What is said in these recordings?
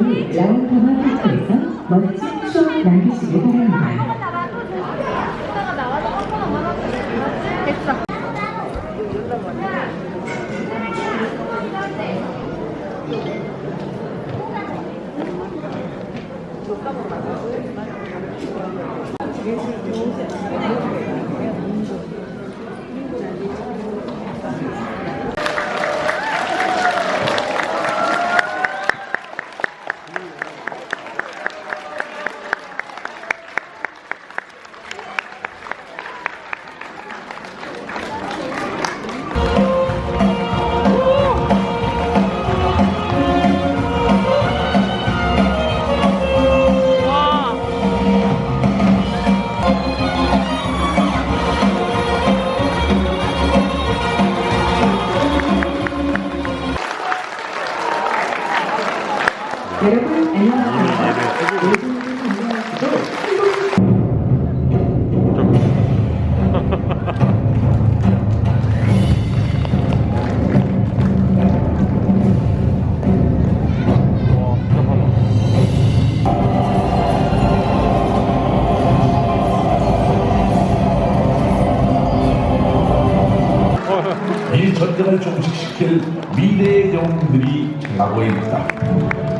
저희 라운드만 학교에서 멋진 추억 남기시길 바랍니다. 이 전쟁을 종식시킬 미래의 영웅들이 나고 있다.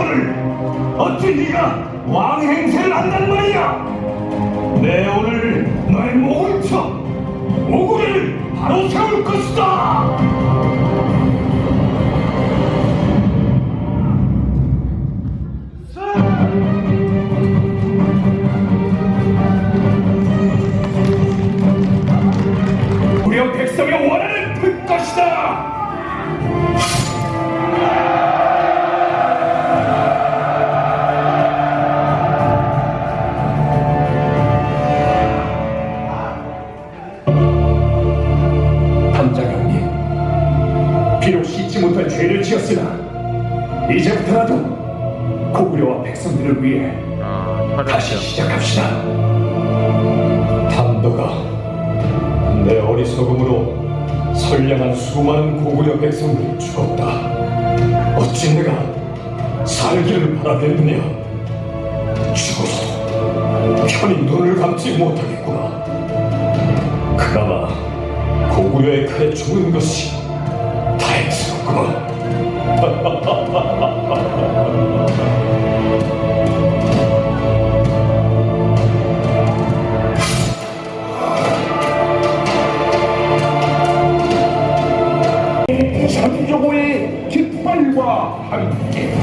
당장이거늘 어찌 네가 왕 행세를 한단 말이야? 내 오늘 너의 목을 쳐 고구려를 바로 세울 것이다! 고구려 백성의 원한을 들 것이다 씻지 못할 죄를 지었으나 이제부터라도 고구려와 백성들을 위해 다시 시작합시다. 담도가 내 어리석음으로 선량한 수많은 고구려 백성들이 죽었다. 어찌 내가 살기를 바라겠느냐? 죽어서 편히 눈을 감지 못하겠구나. 그나마 고구려의 칼에 죽은 것이 장조고의 깃발과 함께